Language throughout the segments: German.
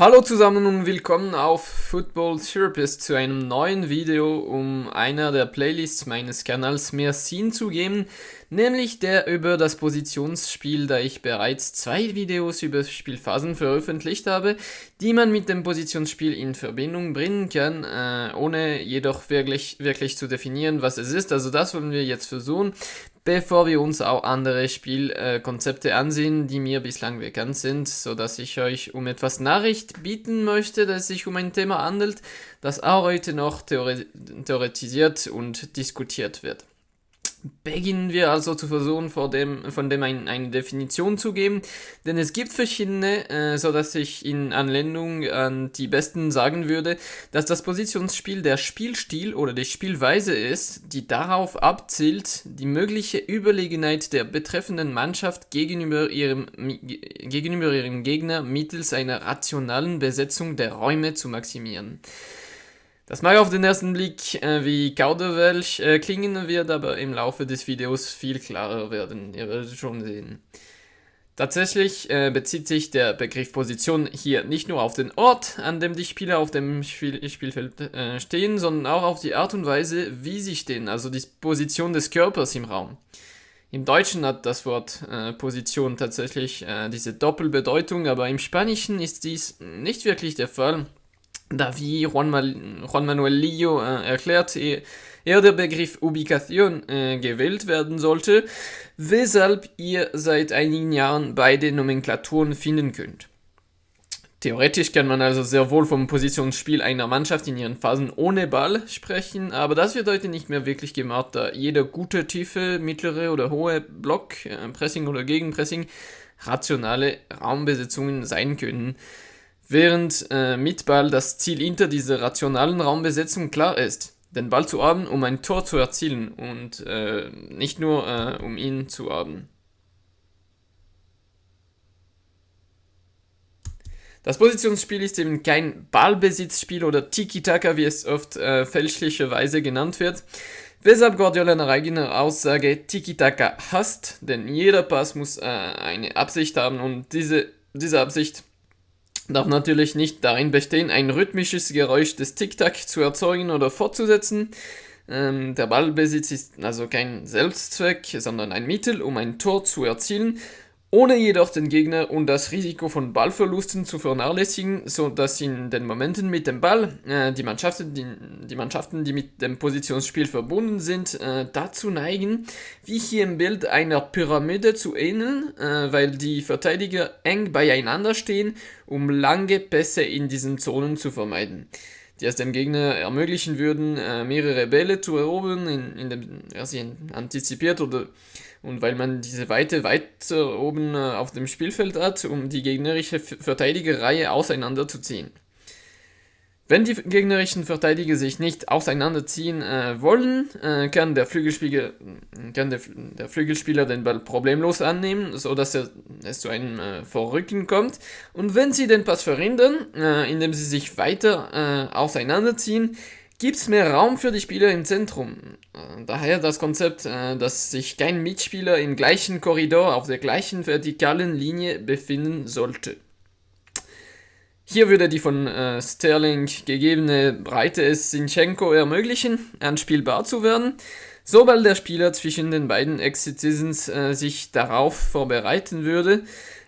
Hallo zusammen und willkommen auf Football Therapist zu einem neuen Video, um einer der Playlists meines Kanals mehr Sinn zu geben, nämlich der über das Positionsspiel, da ich bereits zwei Videos über Spielphasen veröffentlicht habe, die man mit dem Positionsspiel in Verbindung bringen kann, äh, ohne jedoch wirklich, wirklich zu definieren, was es ist. Also das wollen wir jetzt versuchen bevor wir uns auch andere Spielkonzepte ansehen, die mir bislang bekannt sind, so dass ich euch um etwas Nachricht bieten möchte, dass es sich um ein Thema handelt, das auch heute noch theoretisiert und diskutiert wird beginnen wir also zu versuchen, von dem, von dem ein, eine Definition zu geben, denn es gibt verschiedene, äh, so dass ich in Anlehnung an die besten sagen würde, dass das Positionsspiel der Spielstil oder die Spielweise ist, die darauf abzielt, die mögliche Überlegenheit der betreffenden Mannschaft gegenüber ihrem, gegenüber ihrem Gegner mittels einer rationalen Besetzung der Räume zu maximieren. Das mag auf den ersten Blick äh, wie Kauderwelsch äh, klingen, wird aber im Laufe des Videos viel klarer werden, ihr werdet schon sehen. Tatsächlich äh, bezieht sich der Begriff Position hier nicht nur auf den Ort, an dem die Spieler auf dem Spiel Spielfeld äh, stehen, sondern auch auf die Art und Weise, wie sie stehen, also die Position des Körpers im Raum. Im Deutschen hat das Wort äh, Position tatsächlich äh, diese Doppelbedeutung, aber im Spanischen ist dies nicht wirklich der Fall da wie Juan, Juan Manuel Lillo äh, erklärt, eher der Begriff Ubikation äh, gewählt werden sollte, weshalb ihr seit einigen Jahren beide Nomenklaturen finden könnt. Theoretisch kann man also sehr wohl vom Positionsspiel einer Mannschaft in ihren Phasen ohne Ball sprechen, aber das wird heute nicht mehr wirklich gemacht, da jeder gute, tiefe, mittlere oder hohe Block, äh, Pressing oder Gegenpressing rationale Raumbesetzungen sein können während äh, mit Ball das Ziel hinter dieser rationalen Raumbesetzung klar ist, den Ball zu haben, um ein Tor zu erzielen und äh, nicht nur äh, um ihn zu haben. Das Positionsspiel ist eben kein Ballbesitzspiel oder Tiki-Taka, wie es oft äh, fälschlicherweise genannt wird, weshalb Guardiola nach eigener Aussage Tiki-Taka hasst, denn jeder Pass muss äh, eine Absicht haben und diese, diese Absicht darf natürlich nicht darin bestehen, ein rhythmisches Geräusch des Tic-Tac zu erzeugen oder fortzusetzen. Ähm, der Ballbesitz ist also kein Selbstzweck, sondern ein Mittel, um ein Tor zu erzielen ohne jedoch den Gegner und das Risiko von Ballverlusten zu vernachlässigen, so dass in den Momenten mit dem Ball äh, die, Mannschaften, die, die, Mannschaften, die mit dem Positionsspiel verbunden sind, äh, dazu neigen, wie hier im Bild einer Pyramide zu ähneln, äh, weil die Verteidiger eng beieinander stehen, um lange Pässe in diesen Zonen zu vermeiden. Die es dem Gegner ermöglichen würden, äh, mehrere Bälle zu erobern, in, in er sie antizipiert oder und weil man diese Weite weiter oben äh, auf dem Spielfeld hat, um die gegnerische Verteidigerreihe auseinanderzuziehen. Wenn die gegnerischen Verteidiger sich nicht auseinanderziehen äh, wollen, äh, kann, der Flügelspieler, kann der, der, Flügelspieler den Ball problemlos annehmen, sodass er, es zu einem äh, Vorrücken kommt. Und wenn sie den Pass verhindern, äh, indem sie sich weiter äh, auseinanderziehen, gibt es mehr Raum für die Spieler im Zentrum. Äh, daher das Konzept, äh, dass sich kein Mitspieler im gleichen Korridor auf der gleichen vertikalen Linie befinden sollte. Hier würde die von äh, Sterling gegebene Breite es Sinchenko ermöglichen, anspielbar zu werden, sobald der Spieler zwischen den beiden Ex-Citizens äh, sich darauf vorbereiten würde,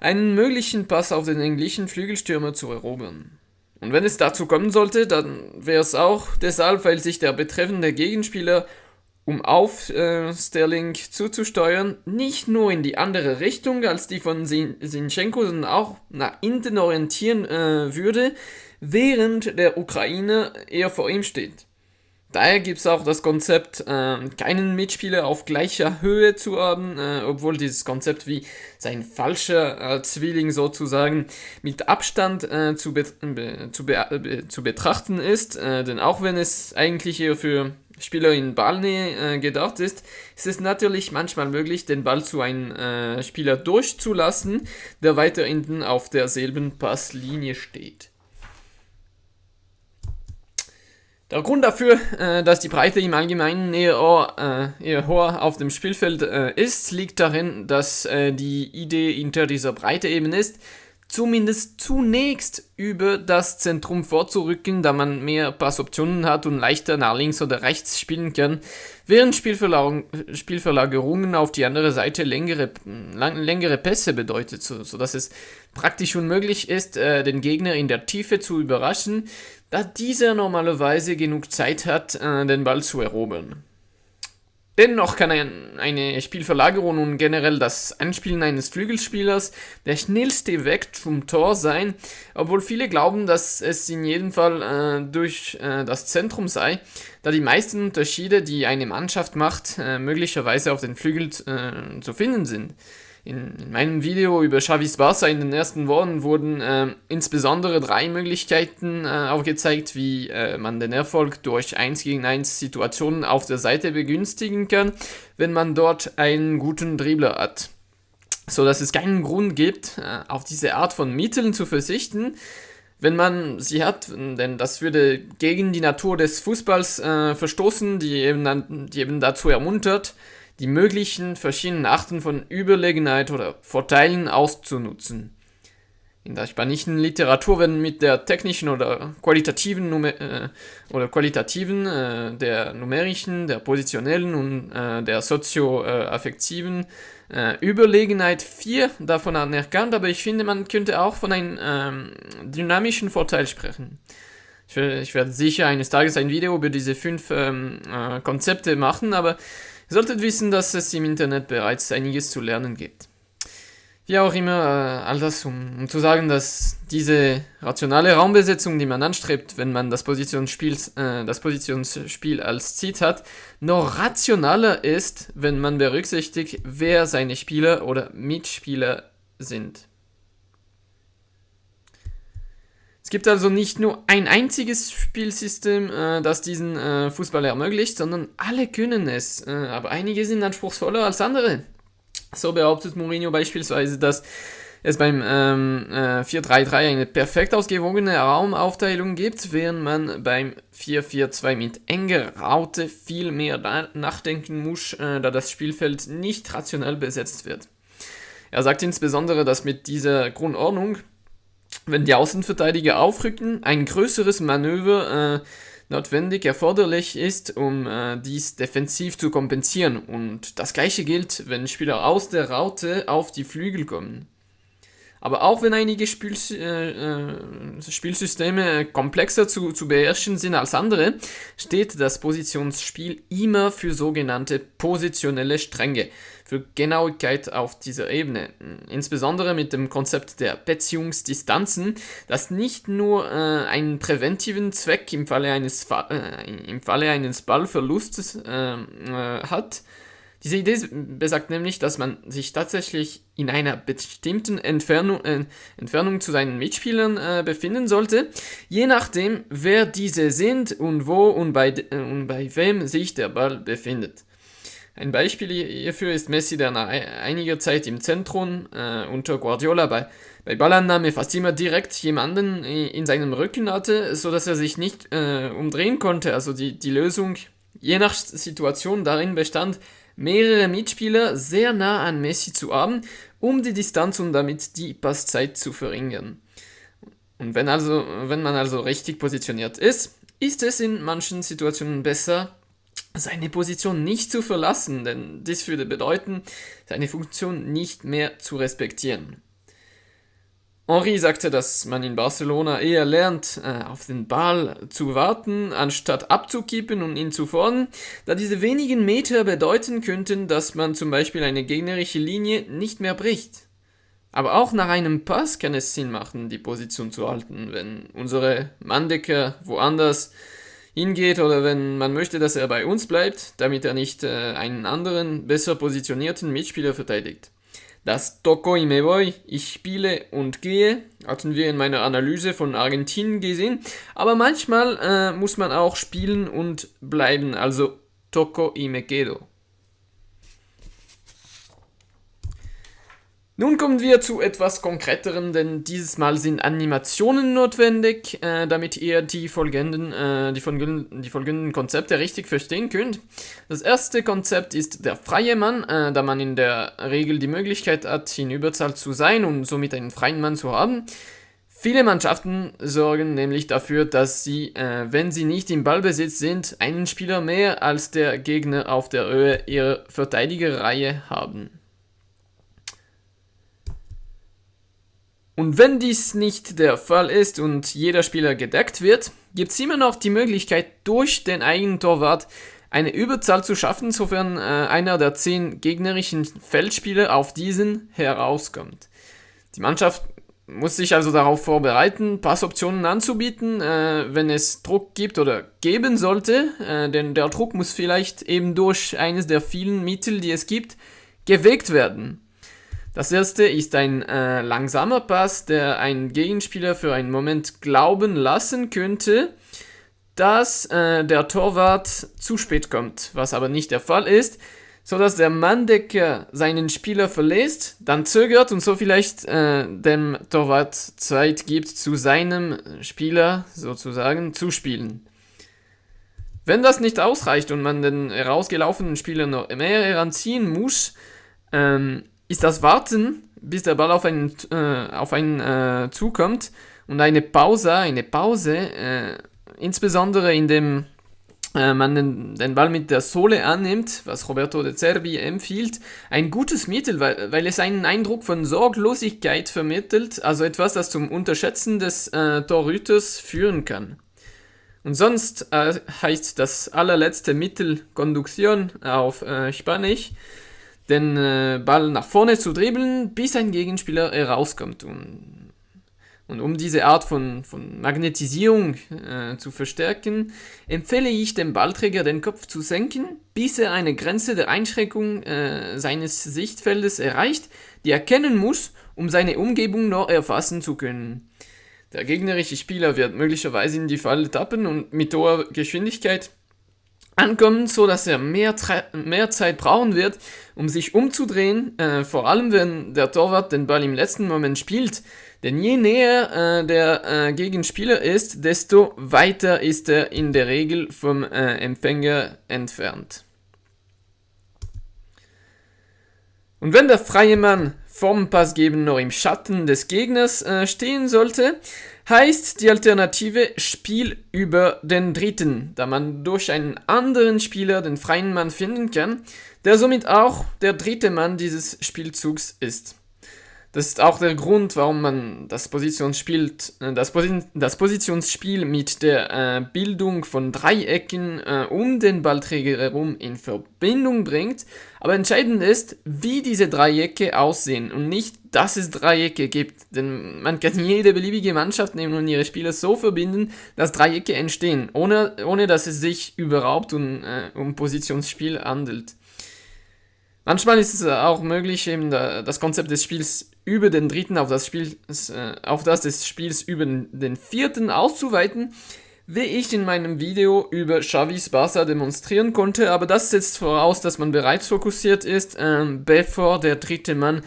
einen möglichen Pass auf den englischen Flügelstürmer zu erobern. Und wenn es dazu kommen sollte, dann wäre es auch deshalb, weil sich der betreffende Gegenspieler, um auf äh, Sterling zuzusteuern, nicht nur in die andere Richtung als die von Sinchenko, sondern auch nach hinten orientieren äh, würde, während der Ukraine eher vor ihm steht. Daher gibt es auch das Konzept, äh, keinen Mitspieler auf gleicher Höhe zu haben, äh, obwohl dieses Konzept wie sein falscher äh, Zwilling sozusagen mit Abstand äh, zu, be zu, be zu, betrachten ist. Äh, denn auch wenn es eigentlich eher für Spieler in Ballnähe äh, gedacht ist, ist es natürlich manchmal möglich, den Ball zu einem Spieler durchzulassen, der weiter hinten auf derselben Passlinie steht. Der Grund dafür, äh, dass die Breite im Allgemeinen eher, äh, eher hoher auf dem Spielfeld äh, ist, liegt darin, dass äh, die Idee hinter dieser Breite eben ist, zumindest zunächst über das Zentrum vorzurücken, da man mehr Passoptionen hat und leichter nach links oder rechts spielen kann, während Spielverlagerungen auf die andere Seite längere, längere Pässe bedeutet, so, sodass es praktisch unmöglich ist, äh, den Gegner in der Tiefe zu überraschen, da dieser normalerweise genug Zeit hat, äh, den Ball zu erobern. Dennoch kann ein, eine Spielverlagerung und generell das Anspielen eines Flügelspielers der schnellste Weg zum Tor sein, obwohl viele glauben, dass es in jedem Fall äh, durch äh, das Zentrum sei, da die meisten Unterschiede, die eine Mannschaft macht, äh, möglicherweise auf den Flügel äh, zu finden sind. In, in, meinem Video über Xavis Barca in den ersten Wochen wurden äh, insbesondere drei Möglichkeiten äh, aufgezeigt, wie äh, man den Erfolg durch 1 gegen 1 Situationen auf der Seite begünstigen kann, wenn man dort einen guten Dribbler hat. So dass es keinen Grund gibt, äh, auf diese Art von Mitteln zu verzichten, wenn man sie hat, denn das würde gegen die Natur des Fußballs äh, verstoßen, die eben, die eben dazu ermuntert, die möglichen verschiedenen Arten von Überlegenheit oder Vorteilen auszunutzen. In der spanischen Literatur werden mit der technischen oder qualitativen Numer äh, oder qualitativen, äh, der numerischen, der positionellen und äh, der sozioaffektiven äh, Überlegenheit vier davon anerkannt, aber ich finde, man könnte auch von einem ähm, dynamischen Vorteil sprechen. Ich, ich, werde sicher eines Tages ein Video über diese fünf ähm, äh, Konzepte machen, aber Ihr solltet wissen, dass es im Internet bereits einiges zu lernen gibt. Wie auch immer, äh, all das, um, um, zu sagen, dass diese rationale Raumbesetzung, die man anstrebt, wenn man das Positionsspiel, äh, das Positionsspiel als Ziel hat, noch rationaler ist, wenn man berücksichtigt, wer seine Spieler oder Mitspieler sind. Es gibt also nicht nur ein einziges Spielsystem, äh, das diesen äh, Fußball ermöglicht, sondern alle können es. Äh, aber einige sind anspruchsvoller als andere. So behauptet Mourinho beispielsweise, dass es beim ähm, äh, 4-3-3 eine perfekt ausgewogene Raumaufteilung gibt, während man beim 4-4-2 mit enger Raute viel mehr nachdenken muss, äh, da das Spielfeld nicht rationell besetzt wird. Er sagt insbesondere, dass mit dieser Grundordnung wenn die Außenverteidiger aufrücken, ein größeres Manöver äh, notwendig erforderlich ist, um äh, dies defensiv zu kompensieren. Und das gleiche gilt, wenn Spieler aus der Raute auf die Flügel kommen. Aber auch wenn einige Spiel, äh, äh, Spielsysteme komplexer zu, zu beherrschen sind als andere, steht das Positionsspiel immer für sogenannte positionelle Stränge, für Genauigkeit auf dieser Ebene. Insbesondere mit dem Konzept der Beziehungsdistanzen, das nicht nur äh, einen präventiven Zweck im Falle eines, äh, im Falle eines Ballverlustes äh, äh, hat, diese Idee besagt nämlich, dass man sich tatsächlich in einer bestimmten Entfernung, äh, Entfernung zu seinen Mitspielern äh, befinden sollte, je nachdem, wer diese sind und wo und bei, äh, und bei wem sich der Ball befindet. Ein Beispiel hierfür ist Messi, der nach einiger Zeit im Zentrum äh, unter Guardiola bei, bei Ballannahme fast immer direkt jemanden in seinem Rücken hatte, sodass er sich nicht äh, umdrehen konnte. Also die, die Lösung je nach Situation darin bestand, mehrere Mitspieler sehr nah an Messi zu haben, um die Distanz und damit die Passzeit zu verringern. Und wenn, also, wenn man also richtig positioniert ist, ist es in manchen Situationen besser, seine Position nicht zu verlassen, denn dies würde bedeuten, seine Funktion nicht mehr zu respektieren. Henri sagte, dass man in Barcelona eher lernt, äh, auf den Ball zu warten, anstatt abzukippen und ihn zu fordern, da diese wenigen Meter bedeuten könnten, dass man zum Beispiel eine gegnerische Linie nicht mehr bricht. Aber auch nach einem Pass kann es Sinn machen, die Position zu halten, wenn unsere Manndecker woanders hingeht oder wenn man möchte, dass er bei uns bleibt, damit er nicht äh, einen anderen, besser positionierten Mitspieler verteidigt. Das Toco y me voy, ich spiele und gehe, hatten wir in meiner Analyse von Argentinien gesehen. Aber manchmal äh, muss man auch spielen und bleiben, also Toco y me quedo. Nun kommen wir zu etwas konkreteren, denn dieses Mal sind Animationen notwendig, äh, damit ihr die folgenden, äh, die, folgenden, die folgenden Konzepte richtig verstehen könnt. Das erste Konzept ist der freie Mann, äh, da man in der Regel die Möglichkeit hat, in Überzahl zu sein und somit einen freien Mann zu haben. Viele Mannschaften sorgen nämlich dafür, dass sie, äh, wenn sie nicht im Ballbesitz sind, einen Spieler mehr als der Gegner auf der Höhe ihrer Verteidigerreihe haben. Und wenn dies nicht der Fall ist und jeder Spieler gedeckt wird, gibt es immer noch die Möglichkeit, durch den eigenen Torwart eine Überzahl zu schaffen, sofern äh, einer der zehn gegnerischen Feldspieler auf diesen herauskommt. Die Mannschaft muss sich also darauf vorbereiten, Passoptionen anzubieten, äh, wenn es Druck gibt oder geben sollte, äh, denn der Druck muss vielleicht eben durch eines der vielen Mittel, die es gibt, gewegt werden. Das erste ist ein äh, langsamer Pass, der einen Gegenspieler für einen Moment glauben lassen könnte, dass äh, der Torwart zu spät kommt, was aber nicht der Fall ist, sodass der Manndecker seinen Spieler verlässt, dann zögert und so vielleicht äh, dem Torwart Zeit gibt, zu seinem Spieler sozusagen zu spielen. Wenn das nicht ausreicht und man den herausgelaufenen Spieler noch mehr heranziehen muss, ähm, ist das Warten, bis der Ball auf einen, äh, auf einen äh, zukommt und eine Pause, eine Pause, äh, insbesondere indem äh, man den, den, Ball mit der Sohle annimmt, was Roberto de Cervi empfiehlt, ein gutes Mittel, weil, weil es einen Eindruck von Sorglosigkeit vermittelt, also etwas, das zum Unterschätzen des äh, Torhüters führen kann. Und sonst äh, heißt das allerletzte Mittel Konduktion auf äh, Spanisch, den äh, Ball nach vorne zu dribbeln, bis ein Gegenspieler herauskommt. Und, und um diese Art von, von Magnetisierung äh, zu verstärken, empfehle ich dem Ballträger den Kopf zu senken, bis er eine Grenze der Einschränkung äh, seines Sichtfeldes erreicht, die er kennen muss, um seine Umgebung noch erfassen zu können. Der gegnerische Spieler wird möglicherweise in die Falle tappen und mit hoher Geschwindigkeit ankommen, so dass er mehr, mehr Zeit brauchen wird, um sich umzudrehen, äh, vor allem wenn der Torwart den Ball im letzten Moment spielt. Denn je näher äh, der äh, Gegenspieler ist, desto weiter ist er in der Regel vom äh, Empfänger entfernt. Und wenn der freie Mann vom Passgeben noch im Schatten des Gegners äh, stehen sollte, heißt die Alternative Spiel über den Dritten, da man durch einen anderen Spieler den freien Mann finden kann, der somit auch der dritte Mann dieses Spielzugs ist. Das ist auch der Grund, warum man das Positionsspiel, äh, das, Posi das Positionsspiel mit der äh, Bildung von Dreiecken äh, um den Ballträger herum in Verbindung bringt. Aber entscheidend ist, wie diese Dreiecke aussehen und nicht, dass es Dreiecke gibt. Denn man kann jede beliebige Mannschaft nehmen und ihre Spieler so verbinden, dass Dreiecke entstehen, ohne, ohne dass es sich überhaupt um, äh, um Positionsspiel handelt. Manchmal ist es auch möglich, eben das Konzept des Spiels über den dritten auf das, Spiel, äh, auf das des Spiels über den vierten auszuweiten, wie ich in meinem Video über Xavis Barca demonstrieren konnte, aber das setzt voraus, dass man bereits fokussiert ist, äh, bevor der dritte Mann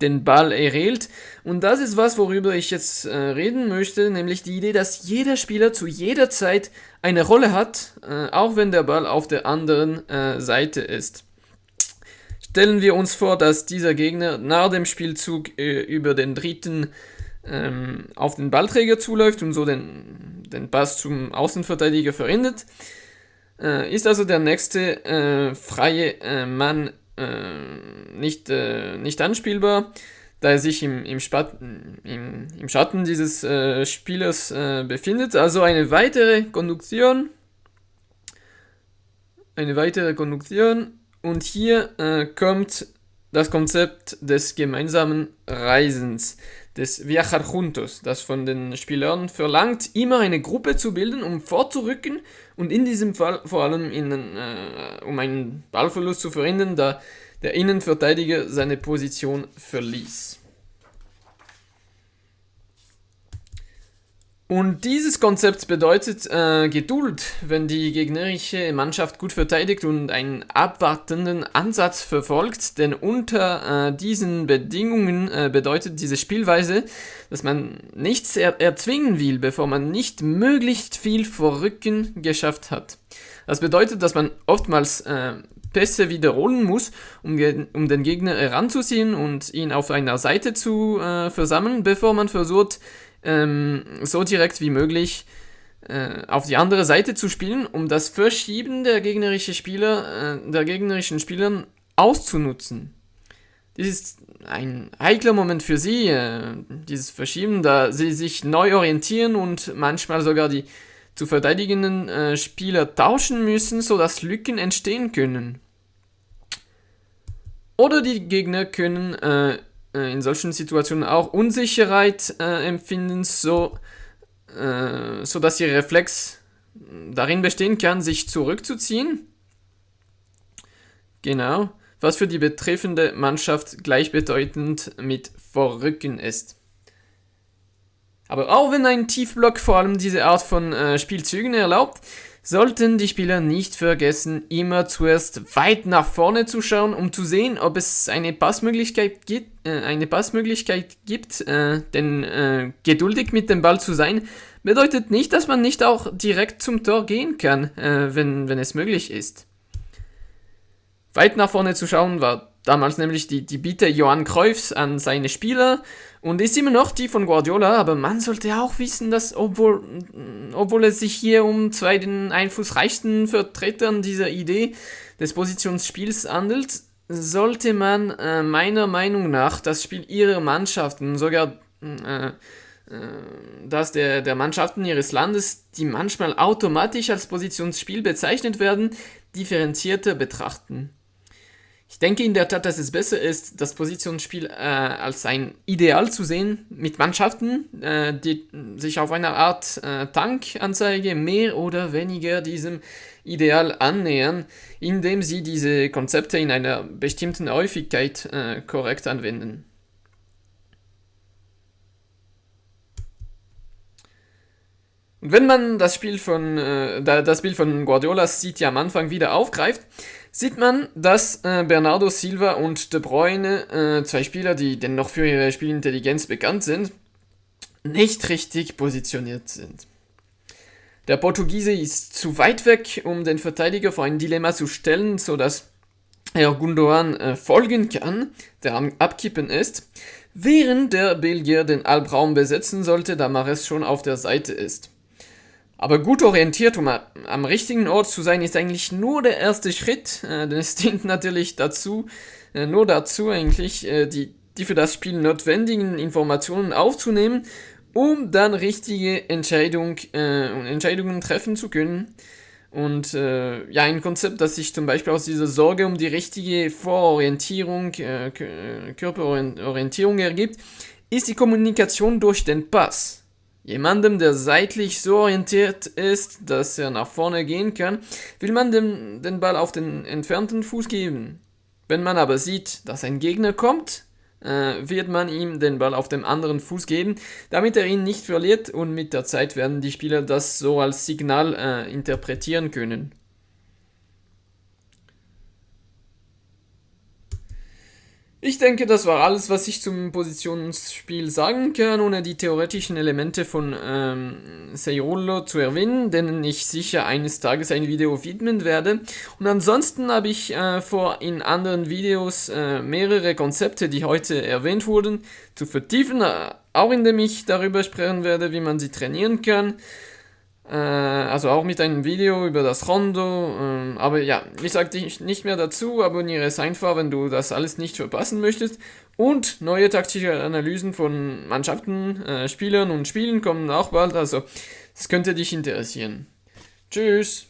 den Ball erhält. Und das ist was, worüber ich jetzt äh, reden möchte, nämlich die Idee, dass jeder Spieler zu jeder Zeit eine Rolle hat, äh, auch wenn der Ball auf der anderen äh, Seite ist. Stellen wir uns vor, dass dieser Gegner nach dem Spielzug äh, über den dritten ähm, auf den Ballträger zuläuft und so den, den Pass zum Außenverteidiger verhindert. Äh, ist also der nächste äh, freie äh, Mann äh, nicht, äh, nicht anspielbar, da er sich im, im, im, im Schatten dieses Spielers befindet. Also eine weitere Konduktion. Eine weitere Konduktion und hier äh, kommt das Konzept des gemeinsamen Reisens, des Viajar Juntos, das von den Spielern verlangt, immer eine Gruppe zu bilden, um vorzurücken und in diesem Fall vor allem in, äh, um einen Ballverlust zu verhindern, da der Innenverteidiger seine Position verließ. Und dieses Konzept bedeutet äh, Geduld, wenn die gegnerische Mannschaft gut verteidigt und einen abwartenden Ansatz verfolgt, denn unter äh, diesen Bedingungen äh, bedeutet diese Spielweise, dass man nichts er erzwingen will, bevor man nicht möglichst viel vor Rücken geschafft hat. Das bedeutet, dass man oftmals äh, Pässe wiederholen muss, um, um, den Gegner heranzuziehen und ihn auf einer Seite zu äh, versammeln, bevor man versucht, ähm, so direkt wie möglich äh, auf die andere Seite zu spielen, um das Verschieben der gegnerischen Spieler, äh, der gegnerischen Spielern auszunutzen. Dies ist ein heikler Moment für sie, äh, dieses Verschieben, da sie sich neu orientieren und manchmal sogar die zu verteidigenden äh, Spieler tauschen müssen, sodass Lücken entstehen können. Oder die Gegner können äh, in solchen Situationen auch Unsicherheit äh, empfinden, so, äh, so dass ihr Reflex darin bestehen kann, sich zurückzuziehen. Genau, was für die betreffende Mannschaft gleichbedeutend mit Vorrücken ist. Aber auch wenn ein Tiefblock vor allem diese Art von äh, Spielzügen erlaubt, sollten die Spieler nicht vergessen, immer zuerst weit nach vorne zu schauen, um zu sehen, ob es eine Passmöglichkeit gibt, äh, eine Passmöglichkeit gibt äh, denn äh, geduldig mit dem Ball zu sein, bedeutet nicht, dass man nicht auch direkt zum Tor gehen kann, äh, wenn, wenn es möglich ist. Weit nach vorne zu schauen war damals nämlich die, die Bitte Johann Cruyffs an seine Spieler und ist immer noch die von Guardiola, aber man sollte auch wissen, dass obwohl, obwohl es sich hier um zwei den einflussreichsten Vertretern dieser Idee des Positionsspiels handelt, sollte man äh, meiner Meinung nach das Spiel ihrer Mannschaften, sogar äh, äh, das der, der Mannschaften ihres Landes, die manchmal automatisch als Positionsspiel bezeichnet werden, differenzierter betrachten. Ich denke in der Tat, dass es besser ist, das Positionsspiel äh, als ein Ideal zu sehen, mit Mannschaften, äh, die sich auf einer Art äh, Tankanzeige mehr oder weniger diesem Ideal annähern, indem sie diese Konzepte in einer bestimmten Häufigkeit äh, korrekt anwenden. Und wenn man das Spiel von äh, das Bild von Guardiola City am Anfang wieder aufgreift, sieht man, dass äh, Bernardo Silva und De Bruyne, äh, zwei Spieler, die dennoch für ihre Spielintelligenz bekannt sind, nicht richtig positioniert sind. Der Portugiese ist zu weit weg, um den Verteidiger vor ein Dilemma zu stellen, sodass er Gundogan äh, folgen kann, der am Abkippen ist, während der Belgier den Albraum besetzen sollte, da Mares schon auf der Seite ist. Aber gut orientiert, um am richtigen Ort zu sein, ist eigentlich nur der erste Schritt, äh, denn es dient natürlich dazu, äh, nur dazu eigentlich, äh, die, die für das Spiel notwendigen Informationen aufzunehmen, um dann richtige Entscheidung, äh, Entscheidungen treffen zu können. Und äh, ja, ein Konzept, das sich zum Beispiel aus dieser Sorge um die richtige Vororientierung, äh, Körperorientierung ergibt, ist die Kommunikation durch den Pass. Jemandem, der seitlich so orientiert ist, dass er nach vorne gehen kann, will man dem, den Ball auf den entfernten Fuß geben. Wenn man aber sieht, dass ein Gegner kommt, äh, wird man ihm den Ball auf dem anderen Fuß geben, damit er ihn nicht verliert und mit der Zeit werden die Spieler das so als Signal äh, interpretieren können. Ich denke, das war alles, was ich zum Positionsspiel sagen kann, ohne die theoretischen Elemente von ähm, Seirolo zu erwähnen, denen ich sicher eines Tages ein Video widmen werde. Und ansonsten habe ich äh, vor, in anderen Videos äh, mehrere Konzepte, die heute erwähnt wurden, zu vertiefen, äh, auch indem ich darüber sprechen werde, wie man sie trainieren kann. Äh, also auch mit einem Video über das Rondo. Ähm, aber ja, ich sage dich nicht mehr dazu. Abonniere es einfach, wenn du das alles nicht verpassen möchtest. Und neue taktische Analysen von Mannschaften, äh, Spielern und Spielen kommen auch bald. Also, es könnte dich interessieren. Tschüss.